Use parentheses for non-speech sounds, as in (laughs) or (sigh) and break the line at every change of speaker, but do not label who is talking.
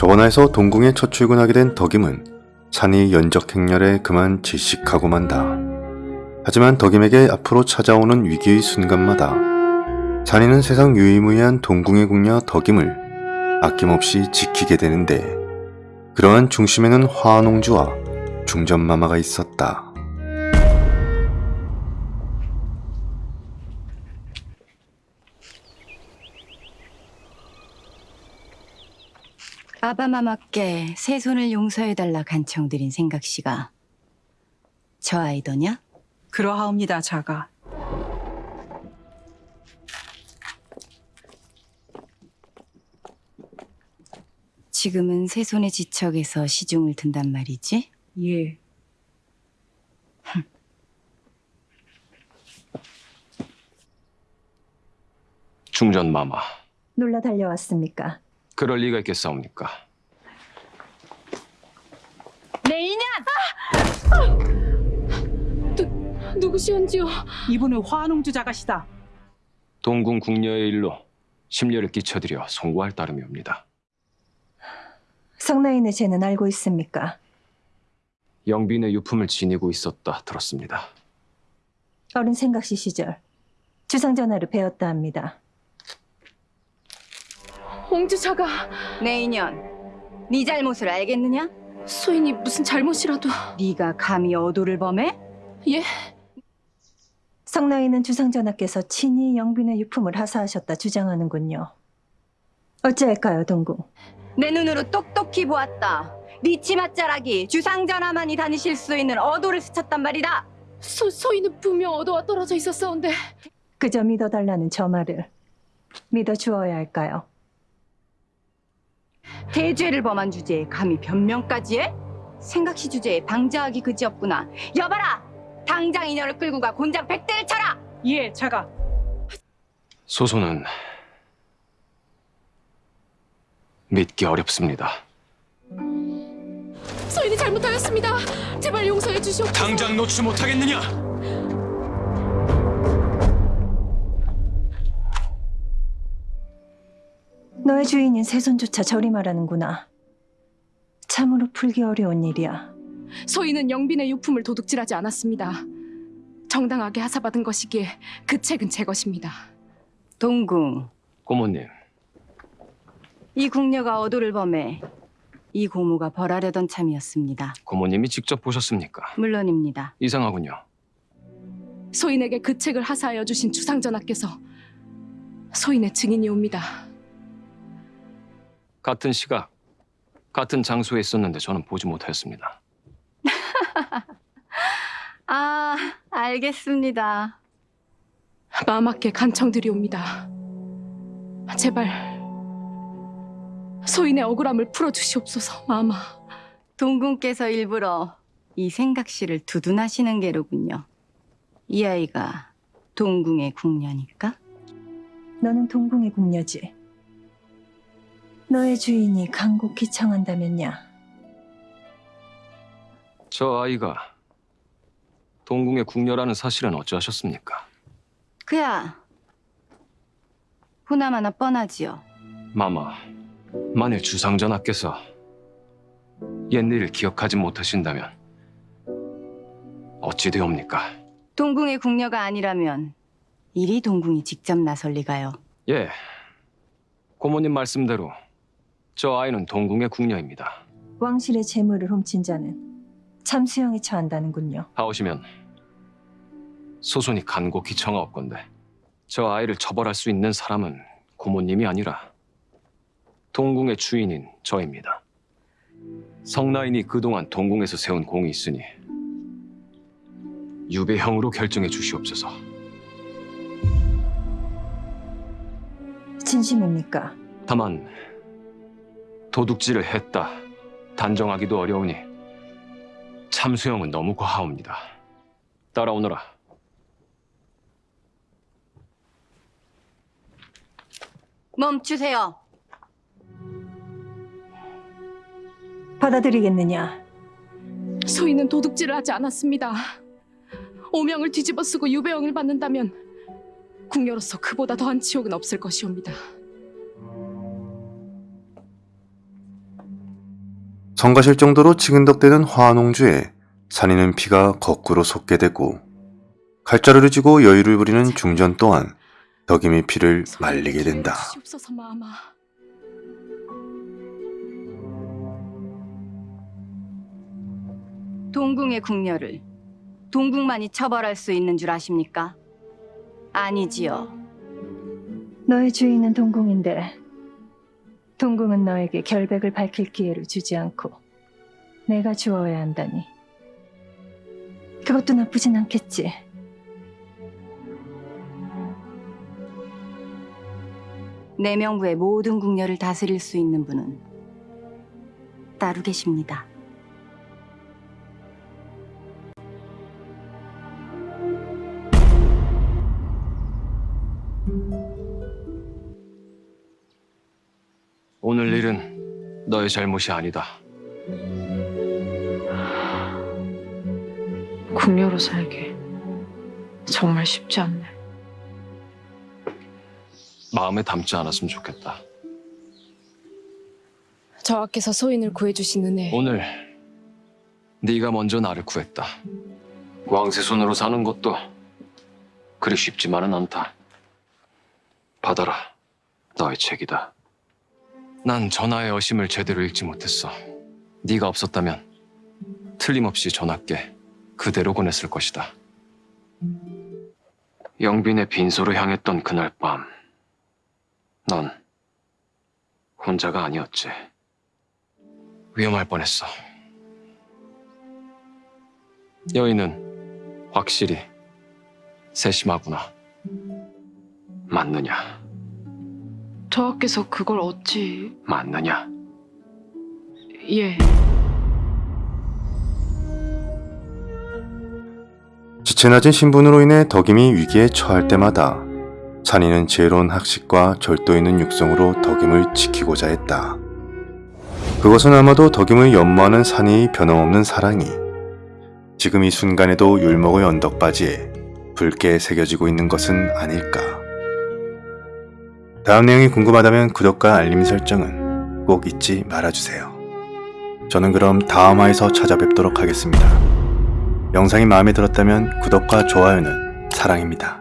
저원하에서 동궁에 첫 출근하게 된 덕임은 산이 연적 행렬에 그만 질식하고 만다. 하지만 덕임에게 앞으로 찾아오는 위기의 순간마다 산이는 세상 유일무이한 동궁의 궁녀 덕임을 아낌없이 지키게 되는데 그러한 중심에는 화농주와 중전마마가 있었다.
아바마마께 새 손을 용서해달라 간청드린 생각씨가 저 아이더냐?
그러하옵니다, 자가.
지금은 새 손의 지척에서 시중을 든단 말이지?
예.
중전마마
놀러 달려왔습니까?
그럴 리가 있겠사옵니까
내 인연!
누구시온지요?
이분은 화농주 자가시다.
동궁 궁녀의 일로 심려를 끼쳐드려 송구할 따름이옵니다
성나인의 죄는 알고 있습니까?
영빈의 유품을 지니고 있었다 들었습니다
어린 생각시 시절 주상 전하를 배웠다 합니다.
홍주자가
내 인연, 네 잘못을 알겠느냐?
소인이 무슨 잘못이라도
네가 감히 어도를 범해?
예?
성나인은 주상 전하께서 친히 영빈의 유품을 하사하셨다 주장하는군요. 어찌할까요, 동궁?
내 눈으로 똑똑히 보았다. 네 치맛자락이 주상전하만이 다니실 수 있는 어도를 스쳤단 말이다.
소, 소인은 분명 어도와 떨어져 있었사온데
그저 믿어달라는 저 말을 믿어주어야 할까요?
대죄를 범한 주제에 감히 변명까지 해? 생각시 주제에 방자하기 그지없구나. 여봐라! 당장 인연을 끌고 가 곤장 백대를 쳐라!
예, 자가.
소소는 믿기 어렵습니다
소인이 잘못하였습니다. 제발 용서해 주시옵소서.
당장 놓지 못하겠느냐
너의 주인인 새손조차 저리 말하는구나. 참으로 풀기 어려운 일이야.
소인은 영빈의 유품을 도둑질하지 않았습니다. 정당하게 하사받은 것이기에 그 책은 제 것입니다.
동궁,
고모님
이 궁녀가 어도를 범해 이 고모가 벌하려던 참이었습니다.
고모님이 직접 보셨습니까
물론입니다.
이상하군요
소인에게 그 책을 하사하여 주신 주상전하께서 소인의 증인이 옵니다.
같은 시각 같은 장소에 있었는데 저는 보지 못하였습니다 (laughs)
아, 알겠습니다.
마마께 간청드리옵니다. 제발 소인의 억울함을 풀어주시옵소서, 마마.
동궁께서 일부러 이 생각씨를 두둔하시는 게로군요. 이 아이가 동궁의 궁녀니까?
너는 동궁의 궁녀지. 너의 주인이 간곡히 청한다면야.
저 아이가 동궁의 궁녀라는 사실은 어찌하셨습니까
그야 보나마나 뻔하지요.
마마 만일 주상전하께서 옛일을 기억하지 못하신다면 어찌 되옵니까
동궁의 궁녀가 아니라면 이리 동궁이 직접 나설 리가요.
예 고모님 말씀대로 저 아이는 동궁의 궁녀입니다
왕실의 재물을 훔친 자는 참수형에 처한다는군요.
하오시면 소손이 간곡히 청하옵건데 저 아이를 처벌할 수 있는 사람은 고모님이 아니라 동궁의 주인인 저입니다. 성나인이 그동안 동궁에서 세운 공이 있으니 유배형으로 결정해 주시옵소서.
진심입니까?
다만 도둑질을 했다 단정하기도 어려우니 참수형은 너무 과하옵니다. 따라오너라.
멈추세요.
받아들이겠느냐?
소인은 도둑질을 하지 않았습니다. 오명을 뒤집어 쓰고 유배형을 받는다면 궁녀로서 그보다 더한 지옥은 없을 것이옵니다.
성가실 정도로 치근덕대는 화농주에 산이는 피가 거꾸로 솟게 되고 칼자루를 쥐고 여유를 부리는 중전 또한 덕임의 피를 말리게 된다.
동궁의 궁녀를 동궁만이 처벌할 수 있는 줄 아십니까? 아니지요.
너의 주인은 동궁인데 동궁은 너에게 결백을 밝힐 기회를 주지 않고 내가 주어야 한다니. 그것도 나쁘진 않겠지.
내명부의 모든 궁녀를 다스릴 수 있는 분은 따로 계십니다.
너의 잘못이 아니다.
궁녀로 살기 정말 쉽지 않네.
마음에 담지 않았으면 좋겠다.
저하께서 소인을 구해주신 은혜
오늘 네가 먼저 나를 구했다. 왕세 손으로 사는 것도 그리 쉽지만은 않다. 받아라. 너의 책이다. 난 전하의 어심을 제대로 읽지 못했어. 네가 없었다면 틀림없이 전하께 그대로 보냈을 것이다. 영빈의 빈소로 향했던 그날 밤, 넌 혼자가 아니었지. 위험할 뻔했어. 여인은 확실히 세심하구나. 맞느냐?
저하께서 그걸 어찌
맞느냐?
예
지체 낮은 신분으로 인해 덕임이 위기에 처할 때마다 산이는 지혜로운 학식과 절도 있는 육성으로 덕임을 지키고자 했다. 그것은 아마도 덕임을 연모하는 산이의 변함없는 사랑이 지금 이 순간에도 율목의 언덕바지에 붉게 새겨지고 있는 것은 아닐까. 다음 내용이 궁금하다면 구독과 알림 설정은 꼭 잊지 말아주세요. 저는 그럼 다음 화에서 찾아뵙도록 하겠습니다. 영상이 마음에 들었다면 구독과 좋아요는 사랑입니다.